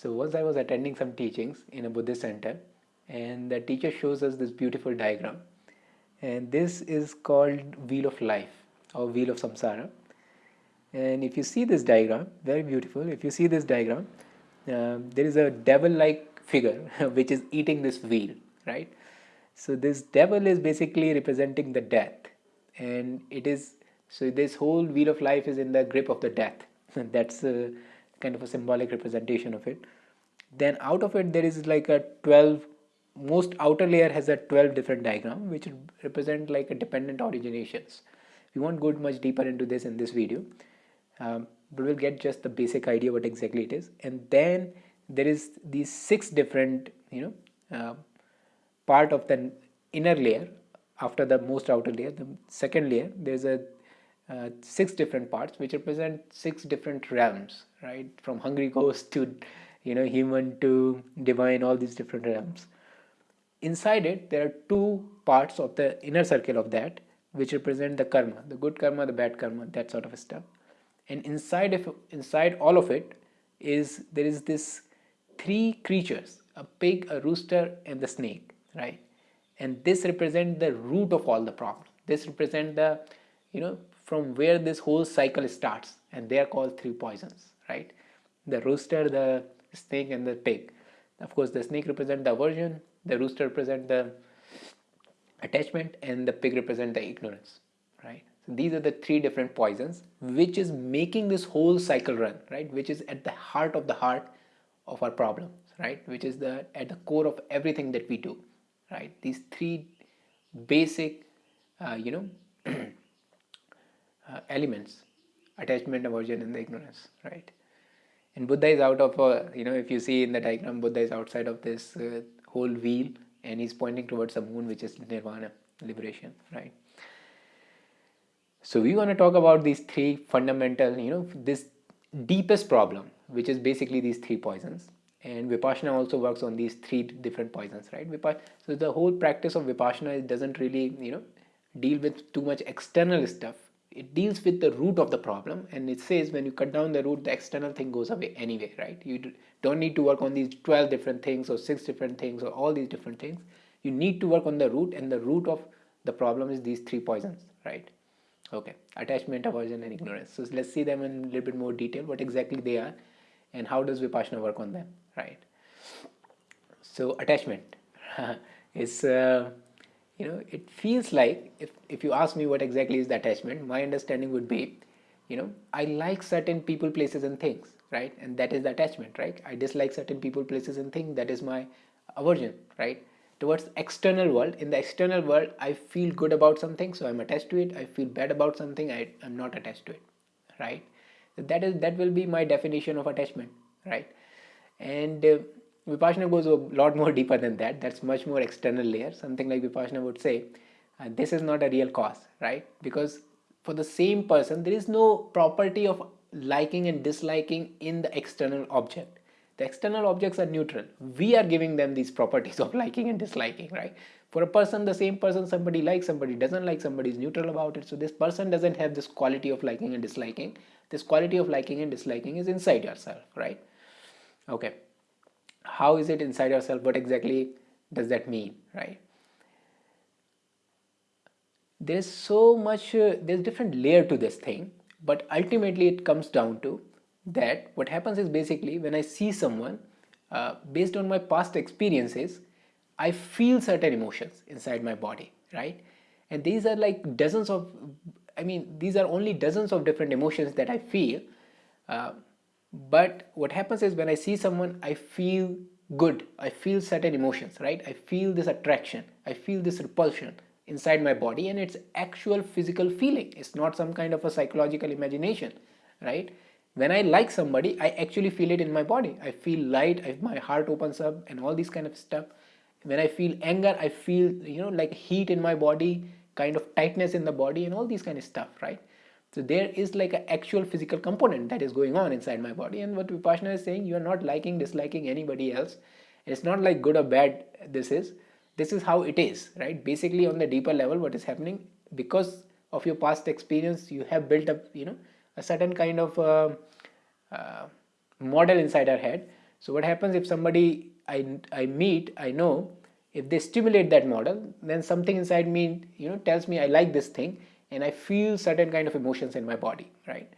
So once I was attending some teachings in a Buddhist center and the teacher shows us this beautiful diagram. And this is called wheel of life or wheel of samsara. And if you see this diagram very beautiful if you see this diagram uh, there is a devil like figure which is eating this wheel right? So this devil is basically representing the death. And it is so this whole wheel of life is in the grip of the death. That's a kind of a symbolic representation of it. Then out of it there is like a 12 most outer layer has a 12 different diagram which represent like a dependent originations. We won't go much deeper into this in this video. Um, but we'll get just the basic idea what exactly it is. And then there is these six different you know uh, part of the inner layer after the most outer layer. The second layer there's a uh, six different parts which represent six different realms right? From hungry ghost to you know human to divine all these different realms. Inside it there are two parts of the inner circle of that which represent the karma the good karma the bad karma that sort of stuff. And inside of inside all of it is there is this three creatures a pig a rooster and the snake right? And this represent the root of all the problem this represent the you know from where this whole cycle starts and they are called three poisons right? The rooster the snake and the pig. Of course the snake represent the aversion the rooster represent the attachment and the pig represent the ignorance right? So these are the three different poisons which is making this whole cycle run right? Which is at the heart of the heart of our problems right? Which is the at the core of everything that we do right? These three basic uh, you know uh, elements attachment aversion and the ignorance right? And buddha is out of uh, you know if you see in the diagram buddha is outside of this uh, whole wheel and he's pointing towards the moon which is nirvana liberation right? So we want to talk about these three fundamental you know this deepest problem which is basically these three poisons. And vipassana also works on these three different poisons right? So the whole practice of vipassana doesn't really you know deal with too much external stuff it deals with the root of the problem and it says when you cut down the root the external thing goes away anyway right? You don't need to work on these 12 different things or six different things or all these different things. You need to work on the root and the root of the problem is these three poisons right? Okay attachment aversion and ignorance. So let's see them in a little bit more detail what exactly they are and how does vipassana work on them right? So attachment is uh, you know it feels like if, if you ask me what exactly is the attachment my understanding would be you know i like certain people places and things right? And that is the attachment right? I dislike certain people places and things that is my aversion right? Towards external world in the external world i feel good about something so i'm attached to it. I feel bad about something I, i'm not attached to it right? That is that will be my definition of attachment right? And uh, vipassana goes a lot more deeper than that. That's much more external layer. Something like vipassana would say uh, this is not a real cause right? Because for the same person there is no property of liking and disliking in the external object. The external objects are neutral. We are giving them these properties of liking and disliking right? For a person the same person somebody likes somebody doesn't like somebody is neutral about it. So this person doesn't have this quality of liking and disliking. This quality of liking and disliking is inside yourself right? Okay how is it inside yourself? What exactly does that mean right? There's so much uh, there's different layer to this thing but ultimately it comes down to that what happens is basically when I see someone uh, based on my past experiences I feel certain emotions inside my body right? And these are like dozens of I mean these are only dozens of different emotions that I feel uh, but what happens is when I see someone I feel good. I feel certain emotions right? I feel this attraction. I feel this repulsion inside my body and it's actual physical feeling. It's not some kind of a psychological imagination right? When I like somebody I actually feel it in my body. I feel light. I, my heart opens up and all these kind of stuff. When I feel anger I feel you know like heat in my body kind of tightness in the body and all these kind of stuff right so there is like an actual physical component that is going on inside my body. And what Vipassana is saying you are not liking disliking anybody else. It's not like good or bad this is. This is how it is right? Basically on the deeper level what is happening because of your past experience you have built up you know a certain kind of uh, uh, model inside our head. So what happens if somebody I, I meet, I know, if they stimulate that model, then something inside me, you know, tells me I like this thing and I feel certain kind of emotions in my body, right?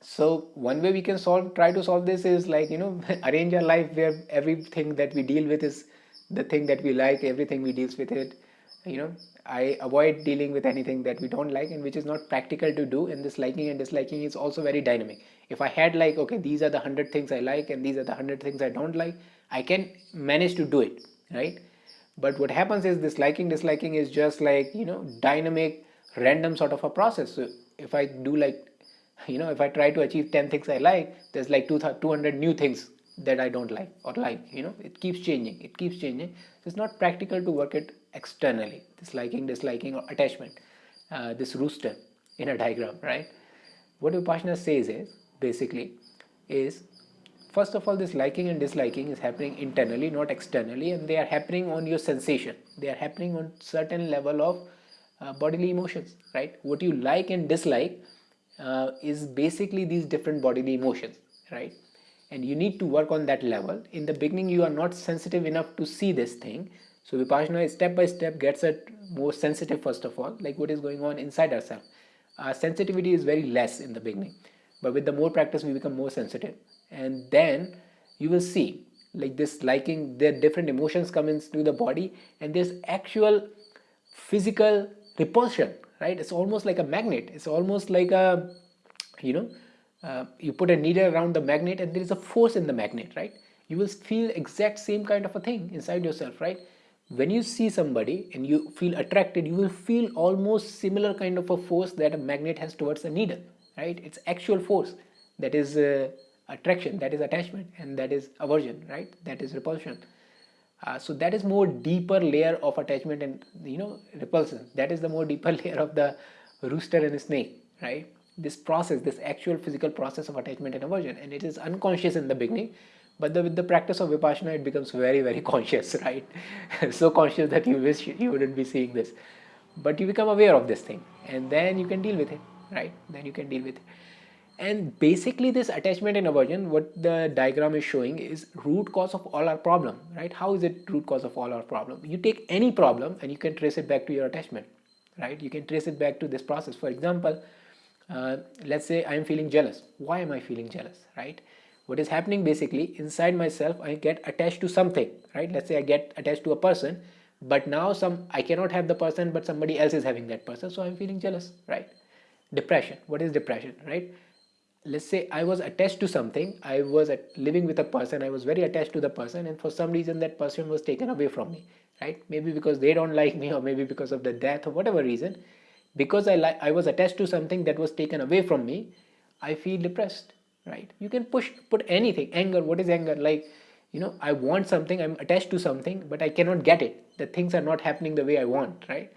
So one way we can solve, try to solve this is like, you know, arrange our life where everything that we deal with is the thing that we like, everything we deals with it, you know, I avoid dealing with anything that we don't like and which is not practical to do and this liking and disliking is also very dynamic. If I had like, okay, these are the 100 things I like and these are the 100 things I don't like, I can manage to do it, right? But what happens is this liking, disliking is just like, you know, dynamic, random sort of a process. So if I do like, you know, if I try to achieve 10 things I like, there's like 200 new things that I don't like or like, you know, it keeps changing, it keeps changing. It's not practical to work it externally, this liking, disliking or attachment, uh, this rooster in a diagram, right? What Vipassana says is, basically, is first of all this liking and disliking is happening internally, not externally and they are happening on your sensation. They are happening on certain level of uh, bodily emotions, right? What you like and dislike uh, is basically these different bodily emotions, right? and you need to work on that level in the beginning you are not sensitive enough to see this thing so vipassana step by step gets it more sensitive first of all like what is going on inside ourselves our sensitivity is very less in the beginning but with the more practice we become more sensitive and then you will see like this liking there different emotions come into the body and there's actual physical repulsion right? It's almost like a magnet. It's almost like a you know uh, you put a needle around the magnet and there is a force in the magnet right? You will feel exact same kind of a thing inside yourself right? When you see somebody and you feel attracted you will feel almost similar kind of a force that a magnet has towards a needle right? It's actual force that is uh, attraction that is attachment and that is aversion right? That is repulsion uh, so that is more deeper layer of attachment and you know repulsion that is the more deeper layer of the rooster and snake right this process, this actual physical process of attachment and aversion. And it is unconscious in the beginning, but the, with the practice of Vipassana, it becomes very, very conscious, right? so conscious that you wish you wouldn't be seeing this. But you become aware of this thing and then you can deal with it, right? Then you can deal with it. And basically this attachment and aversion, what the diagram is showing is root cause of all our problem, right? How is it root cause of all our problem? You take any problem and you can trace it back to your attachment, right? You can trace it back to this process. For example, uh, let's say I'm feeling jealous. Why am I feeling jealous, right? What is happening basically inside myself, I get attached to something, right? Let's say I get attached to a person, but now some I cannot have the person, but somebody else is having that person, so I'm feeling jealous, right? Depression. What is depression, right? Let's say I was attached to something. I was living with a person. I was very attached to the person, and for some reason that person was taken away from me, right? Maybe because they don't like me, or maybe because of the death, or whatever reason because I, like I was attached to something that was taken away from me, I feel depressed, right? You can push, put anything, anger, what is anger? Like, you know, I want something, I'm attached to something, but I cannot get it. The things are not happening the way I want, right?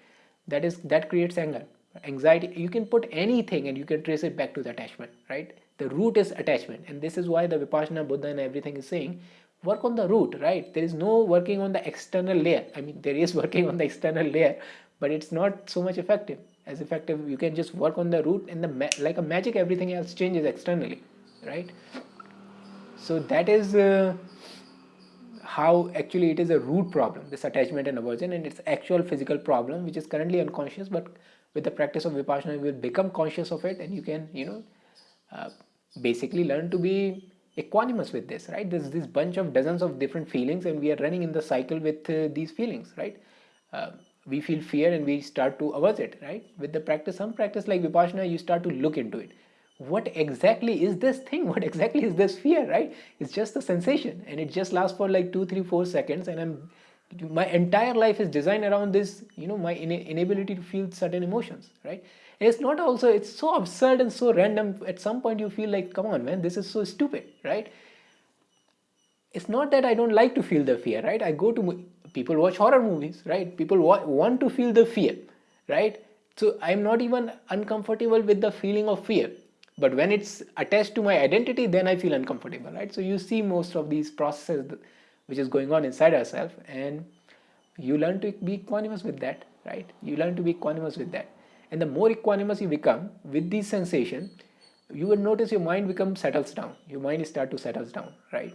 That is, that creates anger. Anxiety, you can put anything and you can trace it back to the attachment, right? The root is attachment. And this is why the Vipassana Buddha and everything is saying, work on the root, right? There is no working on the external layer. I mean, there is working on the external layer, but it's not so much effective as effective you can just work on the root and the like a magic everything else changes externally right so that is uh, how actually it is a root problem this attachment and aversion and it's actual physical problem which is currently unconscious but with the practice of vipassana you will become conscious of it and you can you know uh, basically learn to be equanimous with this right? There's this bunch of dozens of different feelings and we are running in the cycle with uh, these feelings right? Uh, we feel fear and we start to avert it right? With the practice some practice like vipassana you start to look into it. What exactly is this thing? What exactly is this fear right? It's just a sensation and it just lasts for like two three four seconds and i'm my entire life is designed around this you know my inability to feel certain emotions right? It's not also it's so absurd and so random. At some point you feel like come on man this is so stupid right? It's not that i don't like to feel the fear right? I go to people watch horror movies right? People wa want to feel the fear right? So i'm not even uncomfortable with the feeling of fear. But when it's attached to my identity then i feel uncomfortable right? So you see most of these processes which is going on inside ourselves and you learn to be equanimous with that right? You learn to be equanimous with that. And the more equanimous you become with these sensation you will notice your mind becomes settles down. Your mind start to settles down right?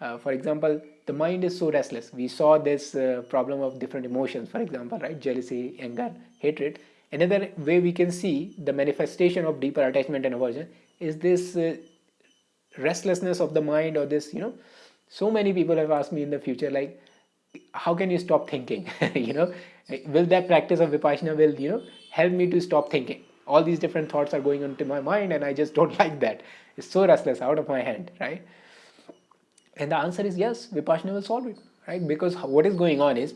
Uh, for example the mind is so restless. We saw this uh, problem of different emotions for example right? Jealousy anger hatred. Another way we can see the manifestation of deeper attachment and aversion is this uh, restlessness of the mind or this you know so many people have asked me in the future like how can you stop thinking? You know will that practice of vipassana will you know help me to stop thinking? All these different thoughts are going into my mind and i just don't like that. It's so restless out of my hand right? And the answer is yes vipassana will solve it right? Because what is going on is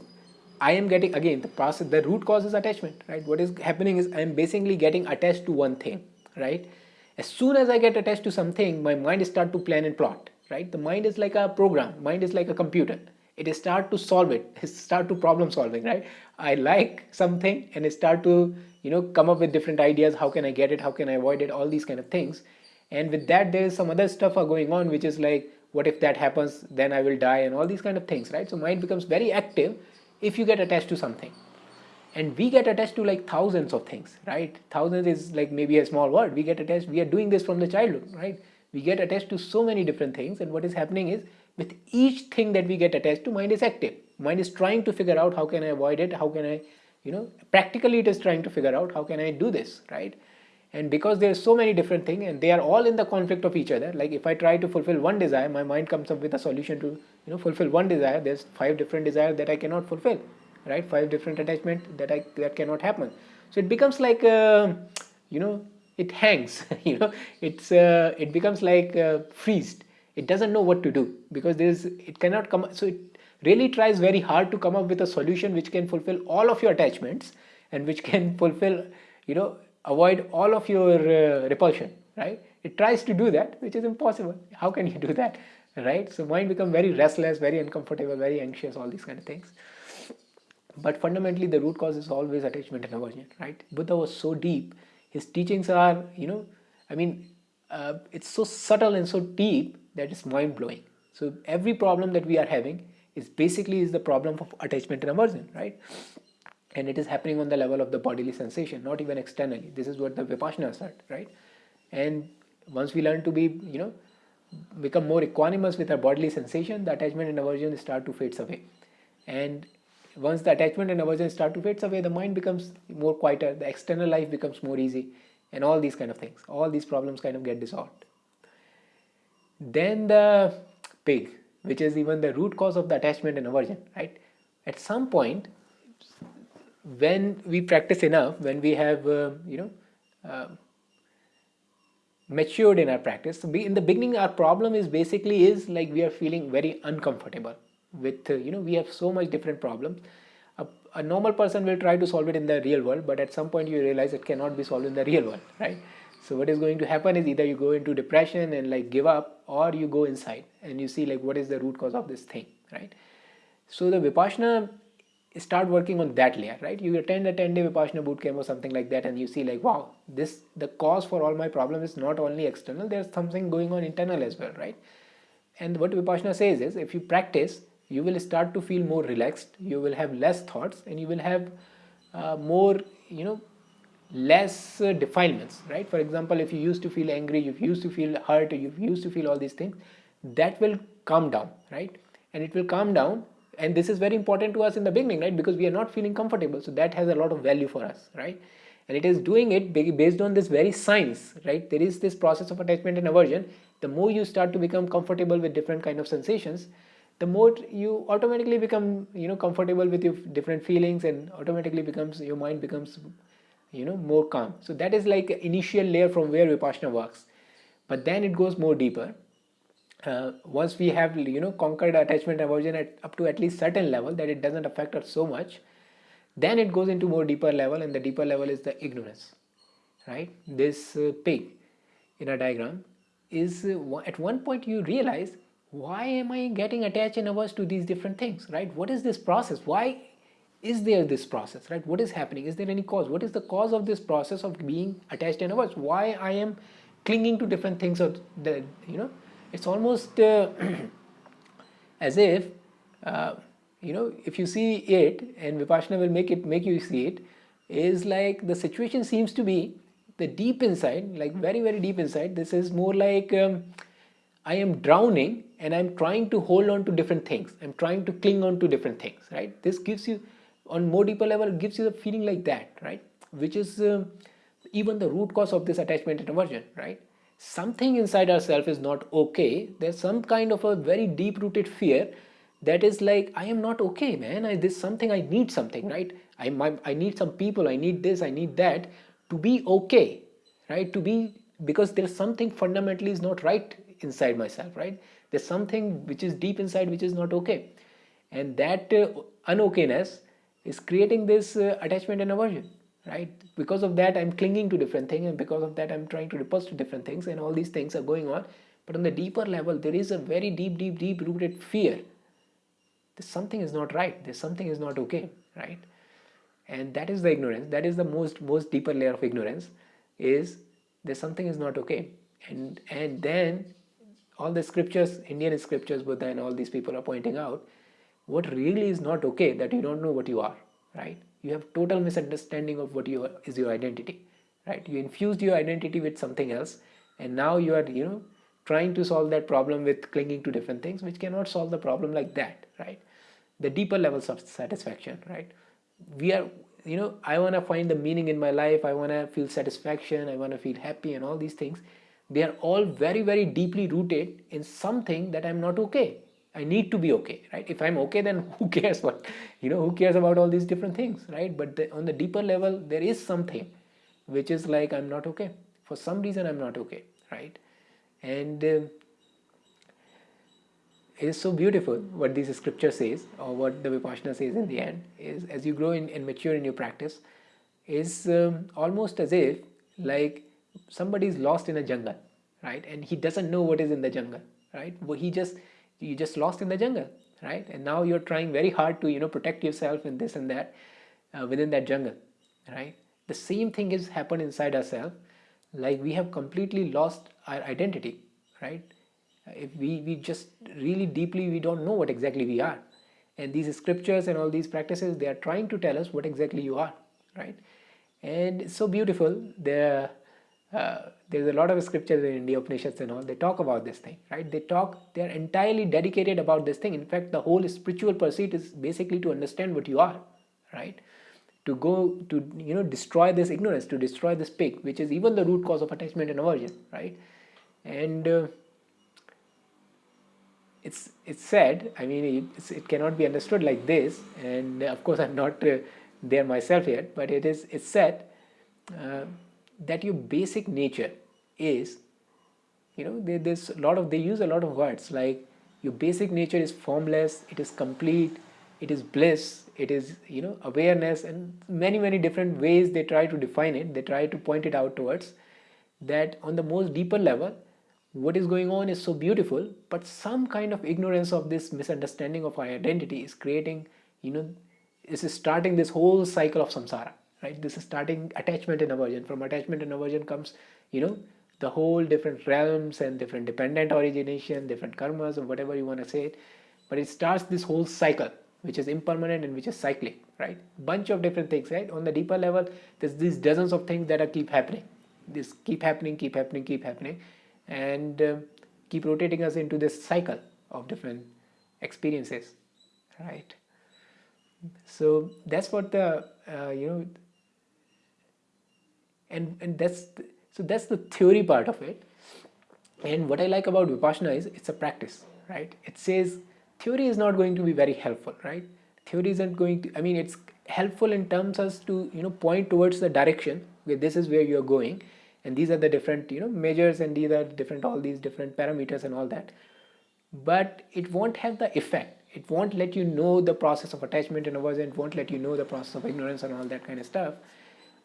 i am getting again the process the root cause is attachment right? What is happening is i am basically getting attached to one thing right? As soon as i get attached to something my mind start to plan and plot right? The mind is like a program. Mind is like a computer. It start to solve it. It start to problem solving right? I like something and it start to you know come up with different ideas. How can i get it? How can i avoid it? All these kind of things. And with that there is some other stuff are going on which is like what if that happens? Then i will die and all these kind of things right? So mind becomes very active if you get attached to something. And we get attached to like thousands of things right? Thousands is like maybe a small word. We get attached. We are doing this from the childhood right we get attached to so many different things and what is happening is with each thing that we get attached to mind is active. Mind is trying to figure out how can i avoid it? How can i you know practically it is trying to figure out how can i do this right? And because there are so many different things and they are all in the conflict of each other like if i try to fulfill one desire my mind comes up with a solution to you know fulfill one desire there's five different desires that i cannot fulfill right? Five different attachment that i that cannot happen. So it becomes like uh, you know it hangs you know. It's uh, it becomes like uh, freezed it doesn't know what to do because there's it cannot come so it really tries very hard to come up with a solution which can fulfill all of your attachments and which can fulfill you know avoid all of your uh, repulsion right? It tries to do that which is impossible. How can you do that right? So mind become very restless very uncomfortable very anxious all these kind of things. But fundamentally the root cause is always attachment and aversion right? Buddha was so deep his teachings are you know i mean uh, it's so subtle and so deep that it's mind blowing so every problem that we are having is basically is the problem of attachment and aversion right? And it is happening on the level of the bodily sensation not even externally. This is what the vipassana said right? And once we learn to be you know become more equanimous with our bodily sensation the attachment and aversion start to fade away. And once the attachment and aversion start to fade away the mind becomes more quieter the external life becomes more easy and all these kind of things all these problems kind of get dissolved. Then the pig which is even the root cause of the attachment and aversion right? At some point when we practice enough when we have uh, you know uh, matured in our practice so in the beginning our problem is basically is like we are feeling very uncomfortable with uh, you know we have so much different problems a, a normal person will try to solve it in the real world but at some point you realize it cannot be solved in the real world right so what is going to happen is either you go into depression and like give up or you go inside and you see like what is the root cause of this thing, right? So the Vipassana start working on that layer, right? You attend a 10 day Vipassana bootcamp or something like that and you see like, wow, this the cause for all my problems is not only external, there's something going on internal as well, right? And what Vipassana says is if you practice, you will start to feel more relaxed, you will have less thoughts and you will have uh, more, you know, less uh, defilements right? For example if you used to feel angry you used to feel hurt you used to feel all these things that will calm down right? And it will calm down and this is very important to us in the beginning right? Because we are not feeling comfortable so that has a lot of value for us right? And it is doing it based on this very science right? There is this process of attachment and aversion. The more you start to become comfortable with different kind of sensations the more you automatically become you know comfortable with your different feelings and automatically becomes your mind becomes you know more calm. So that is like initial layer from where vipassana works. But then it goes more deeper. Uh, once we have you know conquered attachment aversion at up to at least certain level that it doesn't affect us so much then it goes into more deeper level and the deeper level is the ignorance right? This uh, pig in a diagram is uh, at one point you realize why am i getting attached and averse to these different things right? What is this process? Why is there this process right? What is happening? Is there any cause? What is the cause of this process of being attached and averse? Why i am clinging to different things or the you know it's almost uh, as if uh, you know if you see it and vipassana will make it make you see it is like the situation seems to be the deep inside like very very deep inside. This is more like um, i am drowning and I'm trying to hold on to different things. I'm trying to cling on to different things, right? This gives you, on more deeper level, gives you the feeling like that, right? Which is uh, even the root cause of this attachment and aversion, right? Something inside ourselves is not okay. There's some kind of a very deep rooted fear that is like, I am not okay, man. I, this something, I need something, right? I, my, I need some people, I need this, I need that to be okay, right? To be, because there's something fundamentally is not right inside myself, right? There's something which is deep inside which is not okay. And that uh, unokayness is creating this uh, attachment and aversion, right? Because of that, I'm clinging to different things, and because of that, I'm trying to repulse to different things, and all these things are going on. But on the deeper level, there is a very deep, deep, deep rooted fear. There's something is not right. There's something is not okay, right? And that is the ignorance. That is the most, most deeper layer of ignorance. Is there's something is not okay, and and then all the scriptures, Indian scriptures, Buddha and all these people are pointing out what really is not okay that you don't know what you are, right? You have total misunderstanding of what you are, is your identity, right? You infused your identity with something else, and now you are, you know, trying to solve that problem with clinging to different things, which cannot solve the problem like that, right? The deeper levels of satisfaction, right? We are, you know, I want to find the meaning in my life. I want to feel satisfaction. I want to feel happy, and all these things they are all very very deeply rooted in something that i'm not okay. I need to be okay right? If i'm okay then who cares what you know who cares about all these different things right? But the, on the deeper level there is something which is like i'm not okay. For some reason i'm not okay right? And uh, it is so beautiful what this scripture says or what the vipassana says in the end is as you grow in, and mature in your practice is um, almost as if like somebody is lost in a jungle right? And he doesn't know what is in the jungle right? Well, he just you just lost in the jungle right? And now you're trying very hard to you know protect yourself in this and that uh, within that jungle right? The same thing has happened inside ourselves. Like we have completely lost our identity right? If we we just really deeply we don't know what exactly we are. And these scriptures and all these practices they are trying to tell us what exactly you are right? And it's so beautiful. The uh, there's a lot of scriptures in the Upanishads and all, they talk about this thing, right? They talk, they're entirely dedicated about this thing. In fact, the whole spiritual pursuit is basically to understand what you are, right? To go to, you know, destroy this ignorance, to destroy this pig, which is even the root cause of attachment and aversion, right? And uh, it's it's said, I mean, it cannot be understood like this, and of course, I'm not uh, there myself yet, but it is it's said. Uh, that your basic nature is you know there, there's a lot of they use a lot of words like your basic nature is formless it is complete it is bliss it is you know awareness and many many different ways they try to define it they try to point it out towards that on the most deeper level what is going on is so beautiful but some kind of ignorance of this misunderstanding of our identity is creating you know is starting this whole cycle of samsara right? This is starting attachment and aversion. From attachment and aversion comes you know the whole different realms and different dependent origination different karmas or whatever you want to say it. But it starts this whole cycle which is impermanent and which is cyclic right? Bunch of different things right? On the deeper level there's these dozens of things that are keep happening. This keep happening keep happening keep happening. And uh, keep rotating us into this cycle of different experiences right? So that's what the uh, you know and and that's the, so that's the theory part of it. And what i like about vipassana is it's a practice right? It says theory is not going to be very helpful right? Theory isn't going to i mean it's helpful in terms as to you know point towards the direction where this is where you're going. And these are the different you know measures and these are different all these different parameters and all that. But it won't have the effect. It won't let you know the process of attachment and aversion it won't let you know the process of ignorance and all that kind of stuff.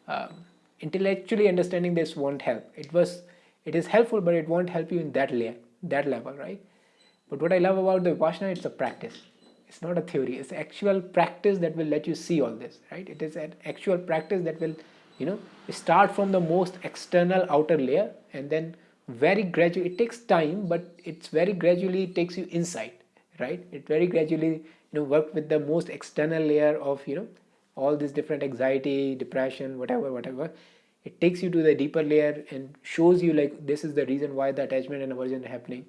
Um, intellectually understanding this won't help. It was it is helpful but it won't help you in that layer that level right? But what i love about the vipassana it's a practice. It's not a theory. It's actual practice that will let you see all this right? It is an actual practice that will you know start from the most external outer layer and then very gradually it takes time but it's very gradually takes you inside right? It very gradually you know work with the most external layer of you know all these different anxiety depression whatever whatever it takes you to the deeper layer and shows you like this is the reason why the attachment and aversion are happening.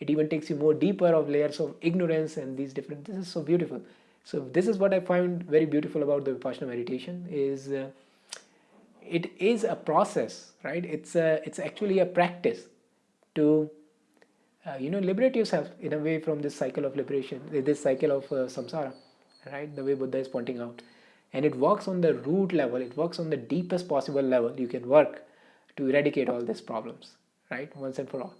It even takes you more deeper of layers of ignorance and these different this is so beautiful. So this is what i find very beautiful about the vipassana meditation is uh, it is a process right? It's a it's actually a practice to uh, you know liberate yourself in a way from this cycle of liberation this cycle of uh, samsara right? The way buddha is pointing out and it works on the root level. It works on the deepest possible level. You can work to eradicate all these problems right? Once and for all